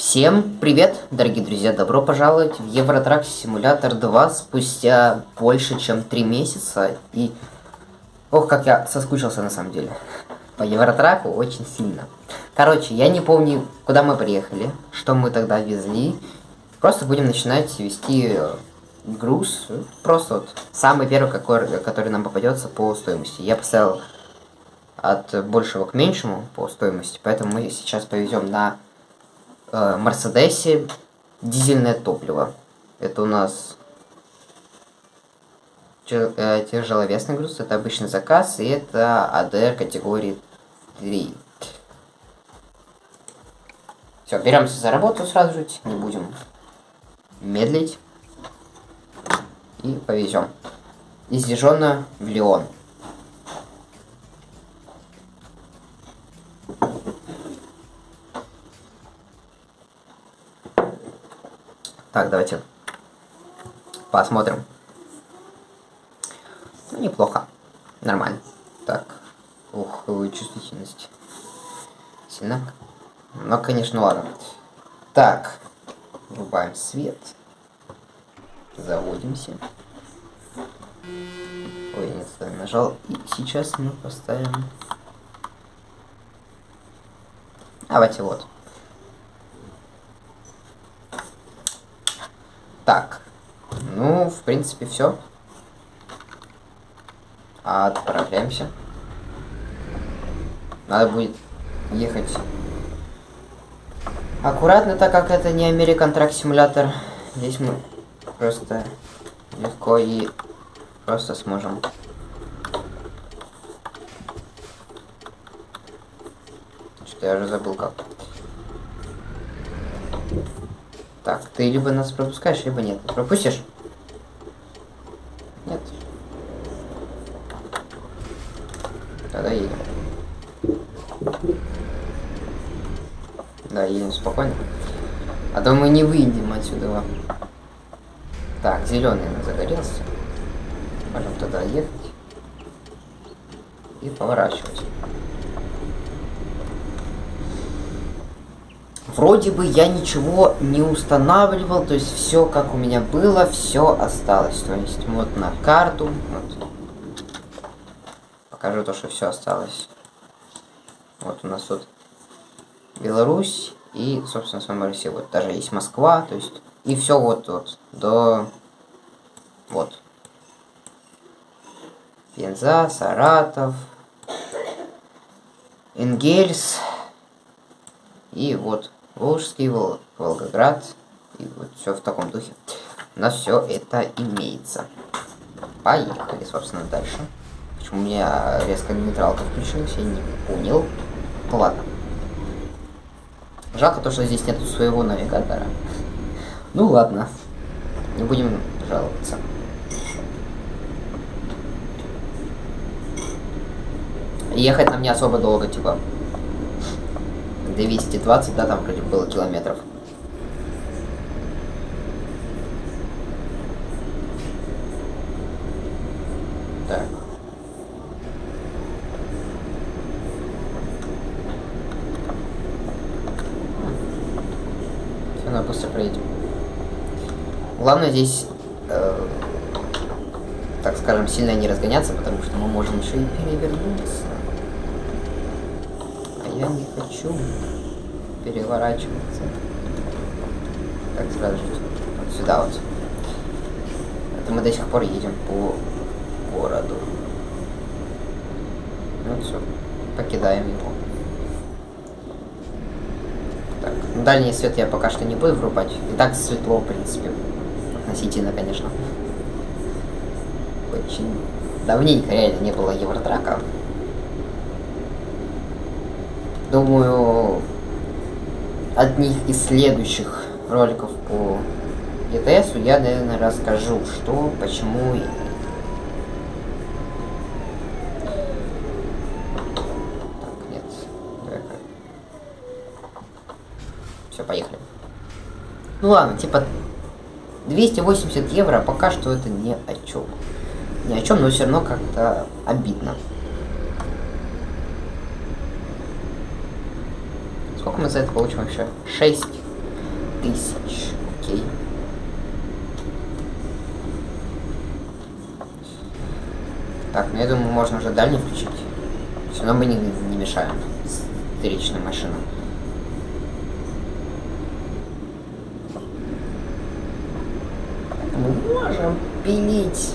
Всем привет, дорогие друзья! Добро пожаловать в Евротрак Симулятор 2 спустя больше, чем 3 месяца. И... Ох, как я соскучился на самом деле. По Евротраку очень сильно. Короче, я не помню, куда мы приехали, что мы тогда везли. Просто будем начинать вести груз. Просто вот самый первый, какой, который нам попадется по стоимости. Я поставил от большего к меньшему по стоимости, поэтому мы сейчас повезем на Э, Мерседесе дизельное топливо. Это у нас э, тяжеловесный груз, это обычный заказ, и это АДР категории 3. Все, беремся за работу сразу же, не будем медлить. И повезем. Из в Лион. Так, давайте посмотрим. Ну, неплохо. Нормально. Так. Ух, чувствительность. Сильно. Но, конечно, ладно. Так. Врубаем свет. Заводимся. Ой, нет, нажал. И сейчас мы поставим... Давайте вот. Так. Ну, в принципе, все. Отправляемся. Надо будет ехать аккуратно, так как это не American Truck Simulator. Здесь мы просто легко и просто сможем что я уже забыл как. Так, ты либо нас пропускаешь, либо нет. Пропустишь? Нет. Тогда едем. Да, едем спокойно. А то мы не выйдем отсюда. Так, зеленый загорелся. Можем туда ехать. И поворачивать. Вроде бы я ничего не устанавливал, то есть все как у меня было, все осталось. То есть вот на карту, вот. покажу то, что все осталось. Вот у нас тут Беларусь и, собственно, сама Россия. Вот даже есть Москва, то есть и все вот вот до вот. Пенза, Саратов, Энгельс и вот Волжский, Вол... Волгоград. И вот все в таком духе. У нас все это имеется. Поехали, собственно, дальше. Почему у меня резко нейтралка включилась, я не понял. Ну ладно. Жалко то, что здесь нету своего навигатора. Ну ладно. Не будем жаловаться. Ехать нам не особо долго, типа. 220, да, там вроде было километров. Так. Все, на быстро проедем. Главное здесь, э, так скажем, сильно не разгоняться, потому что мы можем еще и перевернуться я не хочу переворачиваться. Так, сразу же вот сюда вот. Это мы до сих пор едем по городу. Ну все, покидаем его. Так, ну, дальний свет я пока что не буду врубать. И так светло, в принципе. Относительно, конечно. Очень давненько реально не было Евротрака. Думаю, одних из следующих роликов по ЕТСу я, наверное, расскажу, что, почему и... Так, нет. Все, поехали. Ну ладно, типа 280 евро пока что это не о чем. Ни о чем, но все равно как-то обидно. Сколько мы за это получим вообще? 6. тысяч. Окей. Так, ну я думаю, можно уже дальний включить. Все равно мы не, не мешаем встречным машинам. Мы можем пилить.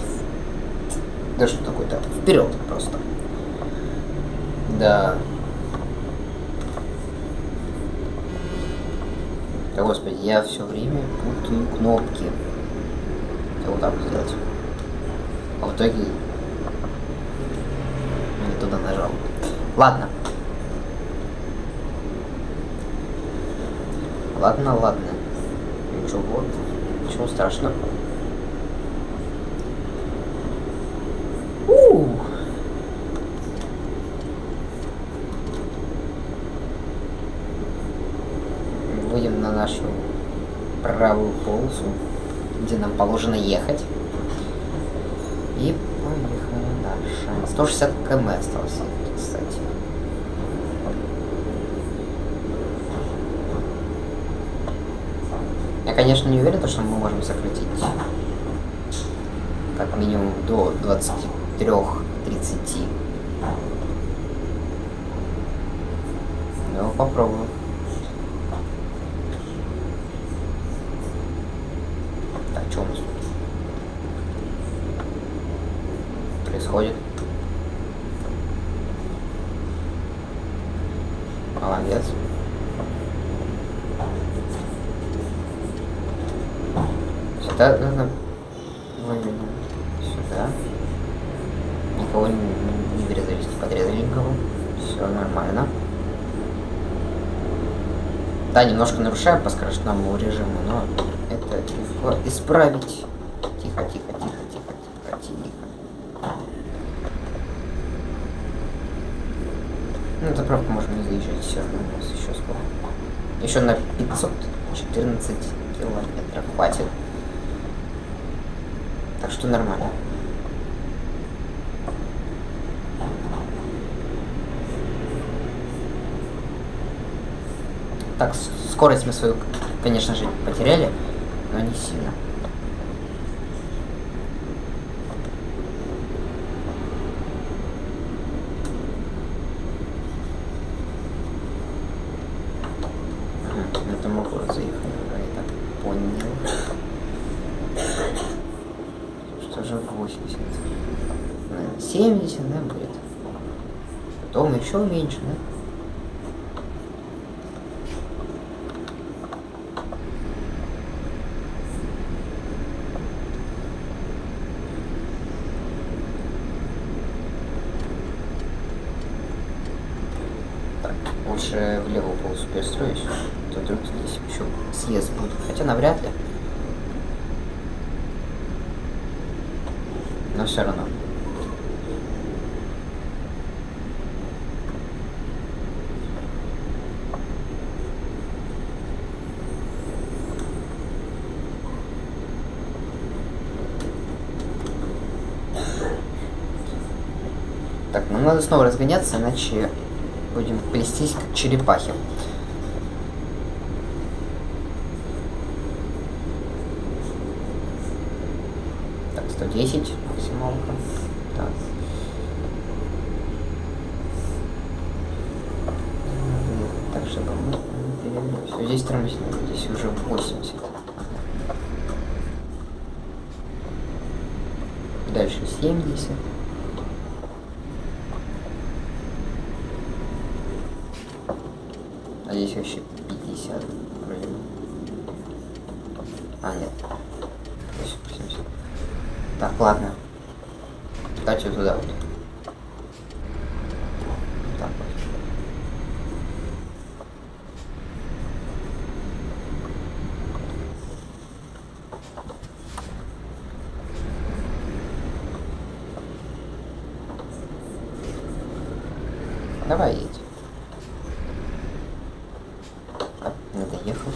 Да что такое-то? Вперед просто. Да. Да господи, я все время путаю кнопки. Я вот так сделать. А в итоге не туда нажал. Ладно. Ладно, ладно. Ничего. Ничего страшного. У. Выйдем на нашу правую полосу, где нам положено ехать. И поехали дальше. 160 км осталось, кстати. Я, конечно, не уверен, что мы можем сократить как минимум до 23-30. Ну, попробую. Так, что у нас тут происходит? Молодец. Сюда нужно вывернуть. Сюда. Никого не, не врезались, не подрезали никого. Все нормально. Да, немножко нарушаем по скоростному режиму, но это легко исправить. Тихо, тихо, тихо, тихо, тихо, тихо. Ну, заправку можно не заезжать, все равно у нас еще сколько. Еще на 514 километров хватит. Так что нормально. Так, скорость мы свою, конечно же, потеряли, но не сильно. Это заехали, да, я так понял. Что же 80? Наверное, 70, да, будет. Потом еще меньше, да? Лучше в левую полосу перестроюсь. То вдруг здесь еще съезд будет. Хотя навряд ли. Но все равно. Так, надо снова разгоняться, иначе будем плестись как черепахи. Так, 110 максималка. Так. Так, чтобы мы Все, здесь тормозим, здесь уже 80. Дальше 70. А здесь вообще 50 вроде бы. А, нет. Здесь 80. Так, ладно. Давайте вот туда вот. Так вот. Давай едь. Так, не доехал.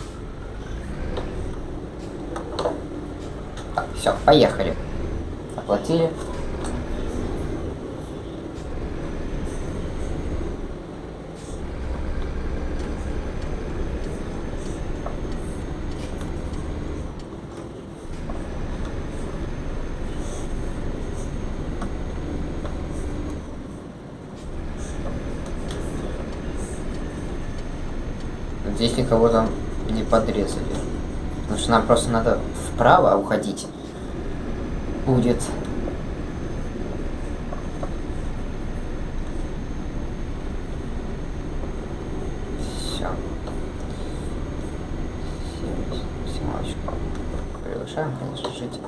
Так, все, поехали. Оплатили. Если кого-то не подрезали. Потому что нам просто надо вправо уходить. Будет. Все. Семочку. Приглашаем, конечно, жить.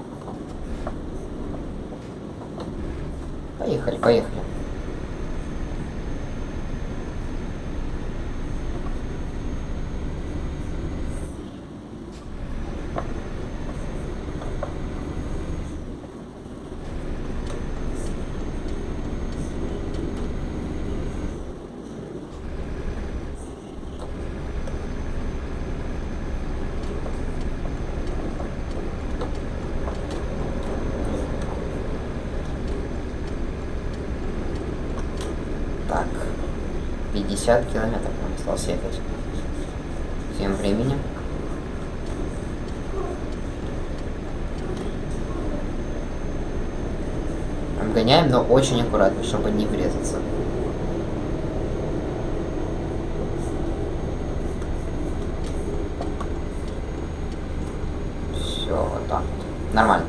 Поехали, поехали. Так, 50 километров нам осталось ехать. Тем временем. Обгоняем, но очень аккуратно, чтобы не врезаться. Все, вот так вот. Нормально.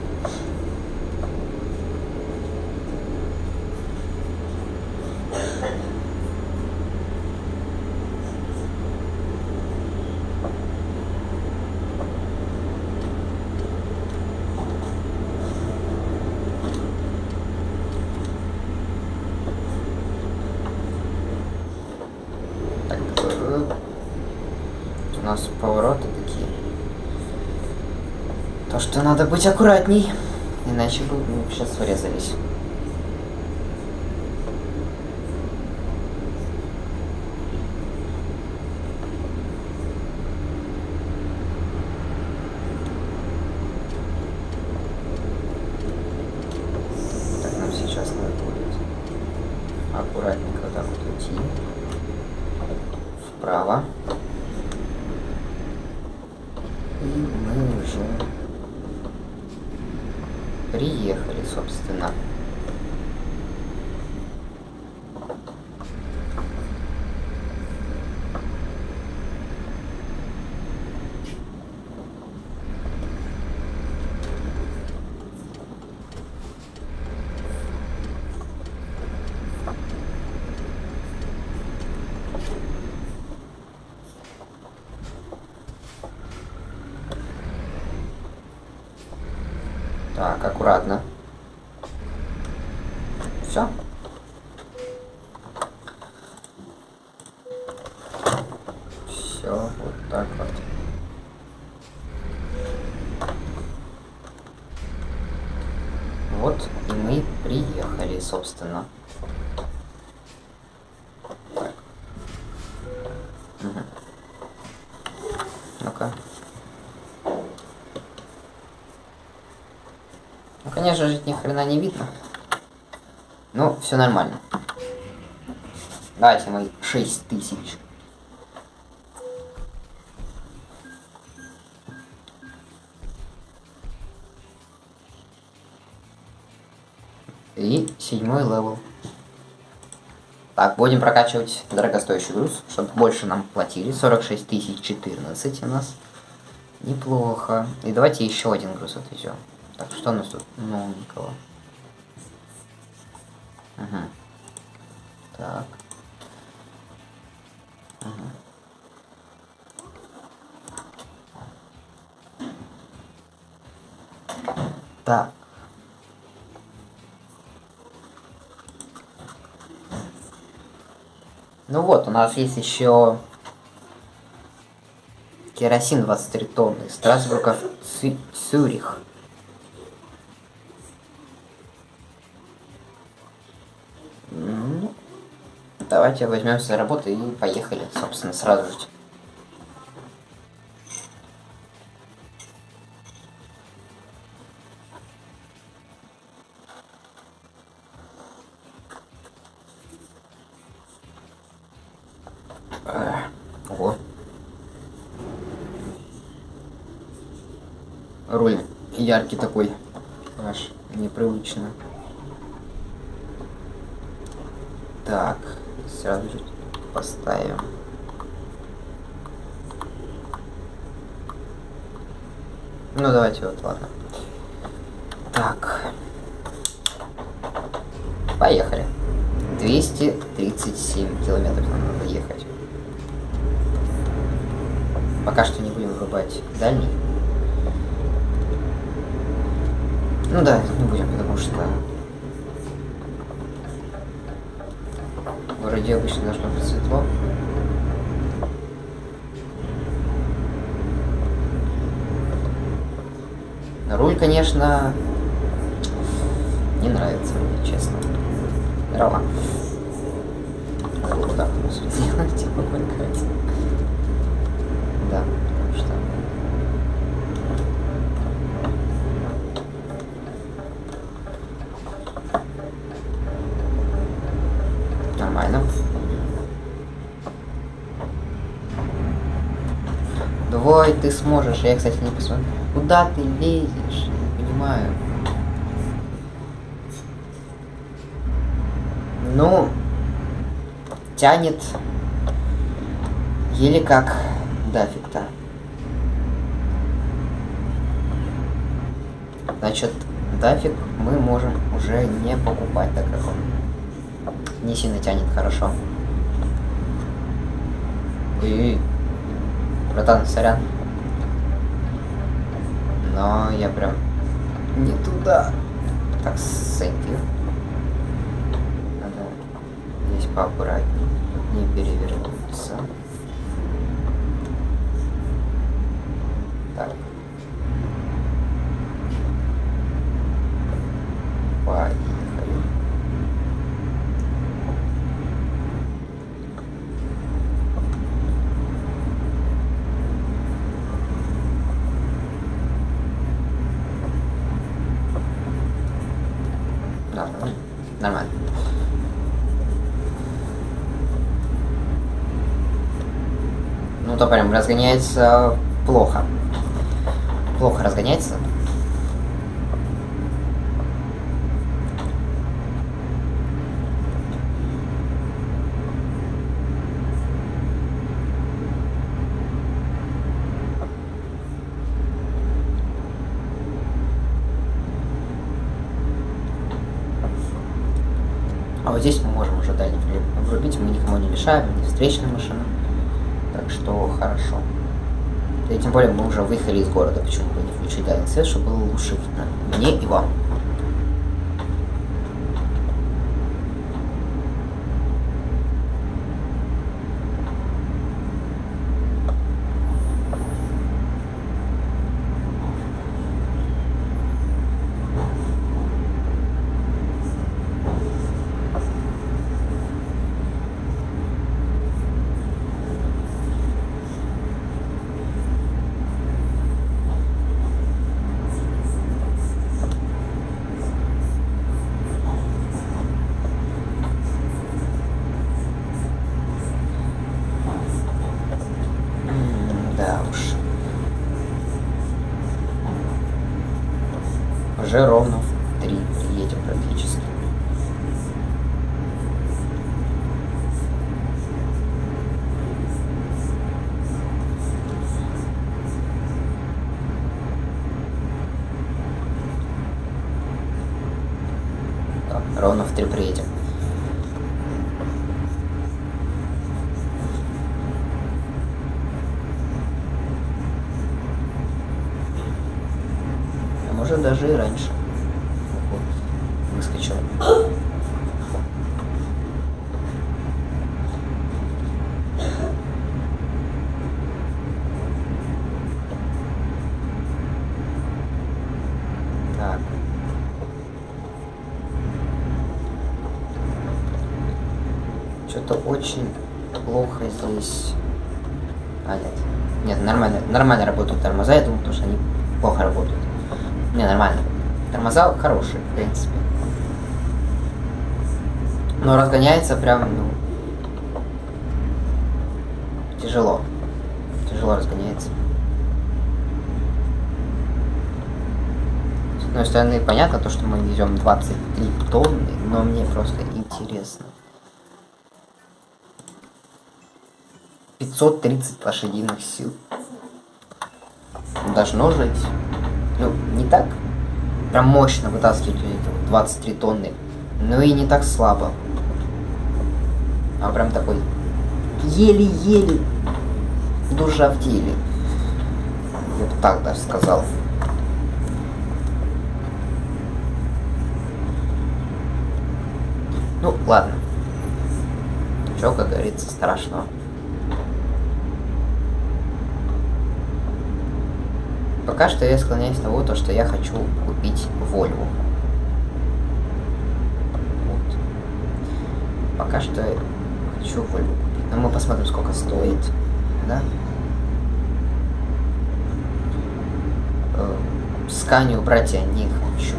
Так, э, у нас повороты такие. То, что надо быть аккуратней, иначе бы мы сейчас врезались. Так, нам сейчас надо будет аккуратненько вот так вот уйти вправо. И мы уже приехали, собственно. Так, аккуратно. Все. Все, вот так вот. Вот и мы приехали, собственно. Так. Мгм. Ну-ка. Ну, конечно же, ни хрена не видно. Ну, все нормально. Давайте мы 6 тысяч. И седьмой level. Так, будем прокачивать дорогостоящий груз, чтобы больше нам платили. 46 тысяч 14 у нас. Неплохо. И давайте еще один груз отвезем. Так, что у нас тут новенького? Ага. Так. Ага. Так. Ну вот, у нас есть еще керосин 23 тонны. Страсбурга в Цю- Цюрих. Давайте возьмемся за работу и поехали, собственно, сразу же. Ого. Руль яркий такой. Аж непривычно. Так, сразу же поставим. Ну давайте вот, ладно. Так. Поехали. 237 километров нам надо ехать. Пока что не будем вырубать дальний. Ну да, не будем, потому что Вроде обычно должно быть светло. Руль, конечно, не нравится мне, честно. Дрова. Вот так вот сделать, типа. Да, что... Нормально. Давай, ты сможешь. Я, кстати, не посмотрел. Куда ты лезешь? Не понимаю. Ну, тянет еле как дафиг-то. Значит, дафиг мы можем уже не покупать, так как он не сильно тянет хорошо. Ой, братан, сорян. Но я прям не туда. Так, you. Надо здесь поаккуратнее, не перевернуться. Так. Поехали. Нормально. Нормально. Ну, то прям разгоняется плохо. Плохо разгоняется. А вот здесь мы можем уже дальний врубить, мы никому не мешаем, не встречная машина. Так что хорошо. И тем более мы уже выехали из города, почему бы не включить дальний свет, чтобы было лучше видно мне и вам. Уже ровно Что-то очень плохо здесь. А, нет. Нет, нормально, нормально работают тормоза, я думаю, потому что они плохо работают. Не, нормально. Тормоза хорошие, в принципе. Но разгоняется прям, ну... Тяжело. Тяжело разгоняется. С одной стороны, понятно то, что мы везем 23 тонны, но мне просто интересно. 530 лошадиных сил. Должно жить. ну, не так прям мощно вытаскивать эти вот 23 тонны, но и не так слабо. А прям такой еле-еле душа в теле. Я бы так даже сказал. Ну, ладно. Чё, как говорится, страшного. Пока что я склоняюсь того, то, что я хочу купить Volvo. Вот. Пока что хочу Volvo купить. Но мы посмотрим, сколько стоит. Да? Э, Сканию брать я не хочу.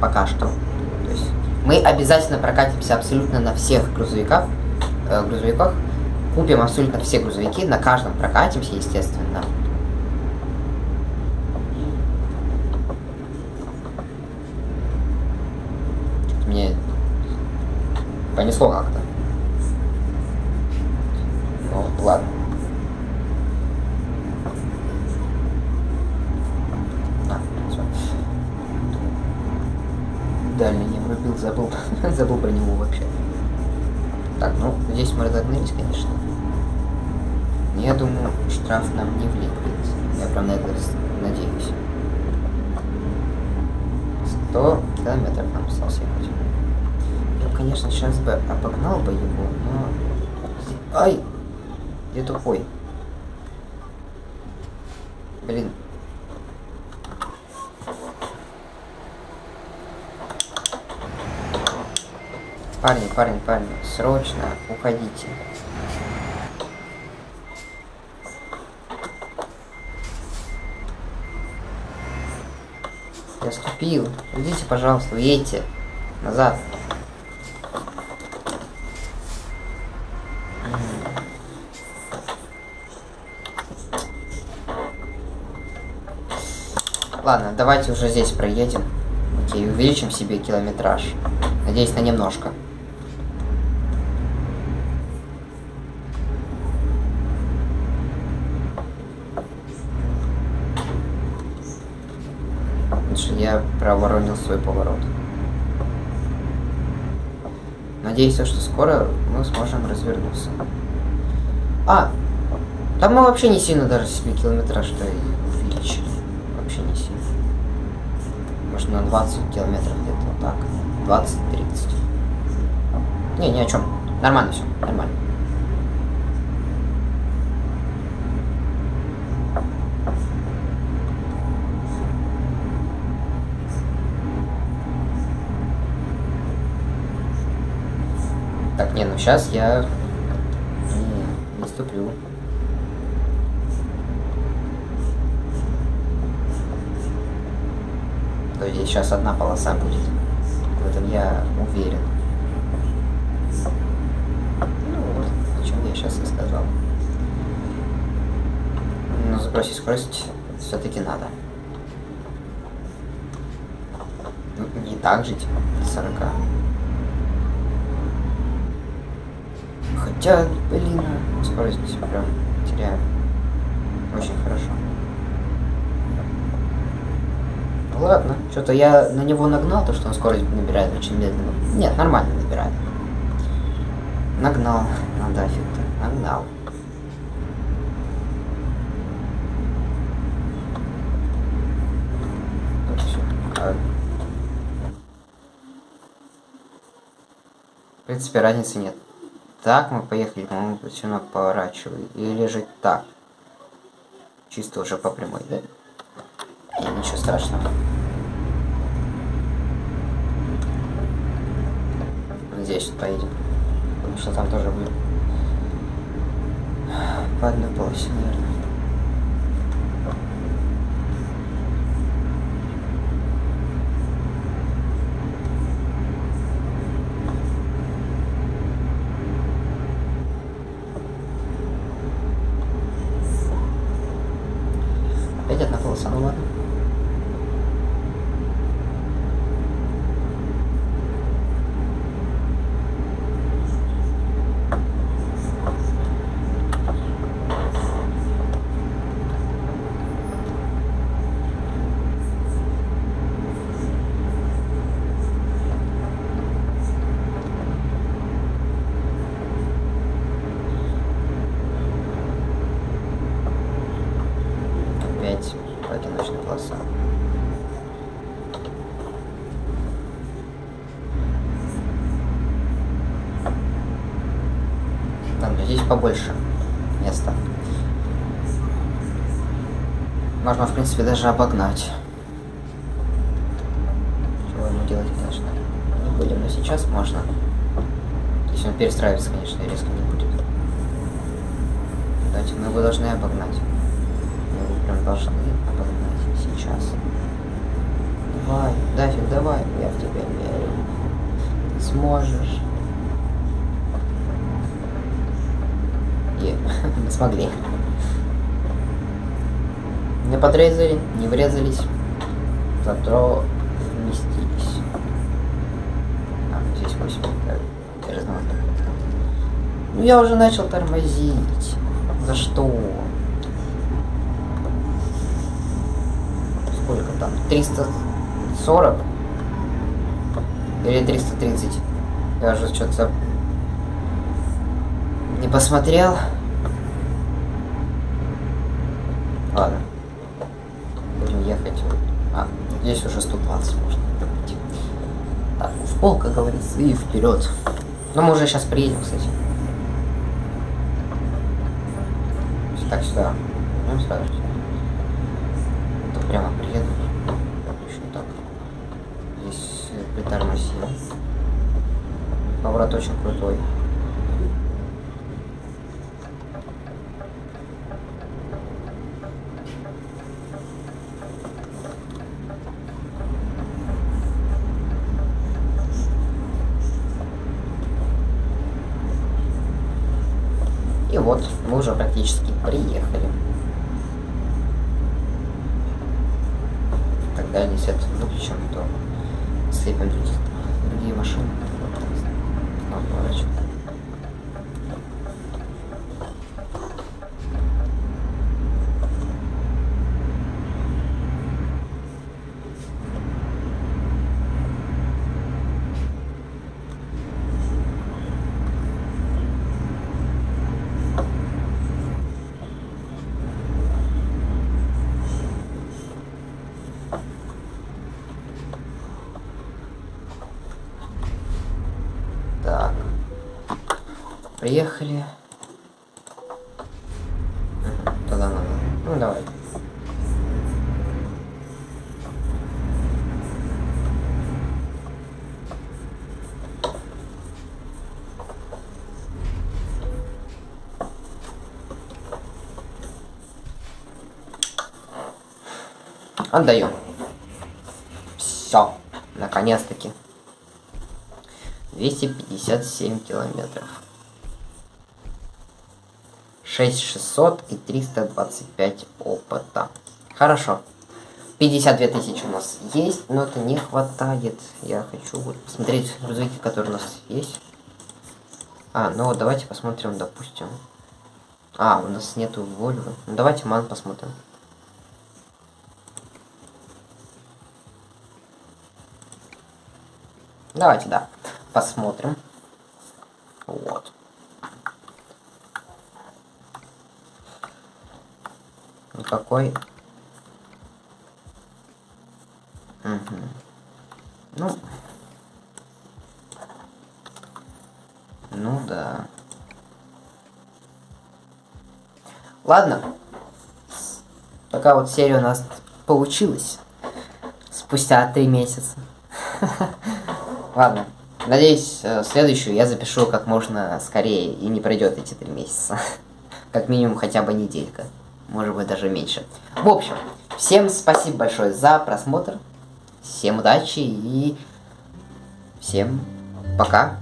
Пока что. То есть мы обязательно прокатимся абсолютно на всех грузовиках. Э, грузовиках. Купим абсолютно все грузовики. На каждом прокатимся, естественно. Понесло как-то. Ну, ладно. А. Дальний не врубил, забыл. забыл про него вообще. Так, ну, здесь мы разогнались, конечно. Но я думаю, штраф нам не влепит. Я прям на это надеюсь. 100 километров нам осталось ехать конечно, сейчас бы обогнал бы его, но... Ай! Где тупой? Блин. Парни, парни, парни, срочно уходите. Я ступил. Идите, пожалуйста, едьте. Назад. Ладно, давайте уже здесь проедем. Окей, увеличим себе километраж. Надеюсь, на немножко. Потому я проворонил свой поворот. Надеюсь, что скоро мы сможем развернуться. А, там мы вообще не сильно даже себе километраж что увеличили вообще не сильно. Может на 20 километров где-то вот так. 20-30. Не, ни о чем. Нормально все, нормально. Так, не, ну сейчас я не, не ступлю. Есть сейчас одна полоса будет. В этом я уверен. Ну вот, о чем я сейчас и сказал. Но сбросить скорость все-таки надо. Ну, не так жить 40. Хотя, блин, скорость прям теряю. Очень хорошо. Ладно, что-то я на него нагнал, то что он скорость набирает очень медленно. Нет, нормально набирает. Нагнал, надо фиг-то, нагнал. В принципе, разницы нет. Так мы поехали, по-моему, все равно поворачивай. Или же так. Чисто уже по прямой, да? Ничего страшного. Здесь поедем. Потому что там тоже будет по одной полосе, наверное. Опять одна полоса, ну ладно. одиночная полоса. Там здесь побольше места. Можно, в принципе, даже обогнать. Чего ему делать, конечно, не будем, но сейчас можно. Если он перестраивается, конечно, резко не будет. Давайте, мы его должны обогнать. Мы прям должны обогнать сейчас. Давай, Дафик, давай, я в тебя верю. Сможешь. И мы смогли. Не подрезали, не врезались, зато вместились. А, здесь 8. Да, я знал. Ну я уже начал тормозить. За что? Сколько там? 340? Или 330? Я уже что-то не посмотрел. Ладно. Будем ехать. А, здесь уже 120 можно пройти. Так, в пол, как говорится, и вперед. Но мы уже сейчас приедем, кстати. Так, сюда. Ну, сразу. Это прямо приеду. Еще так. Здесь притормозим. Поворот очень крутой. И вот, мы уже практически приехали. Тогда если свет выключим, то слепим других, другие машины. Вот, поворачиваем. Так. Приехали. Туда надо. Ну давай. Отдаем. Все. Наконец-таки. 257 километров. 6600 и 325 опыта. Хорошо. 52 тысячи у нас есть, но это не хватает. Я хочу вот посмотреть грузовики, которые у нас есть. А, ну вот давайте посмотрим, допустим. А, у нас нету Вольвы. Ну давайте Ман посмотрим. Давайте, да. Посмотрим. Вот. Никакой. Угу. Ну. Ну да. Ладно. Такая вот серия у нас получилась. Спустя три месяца. Ладно. Надеюсь, э, следующую я запишу как можно скорее и не пройдет эти три месяца. Как минимум хотя бы неделька. Может быть даже меньше. В общем, всем спасибо большое за просмотр. Всем удачи и всем пока.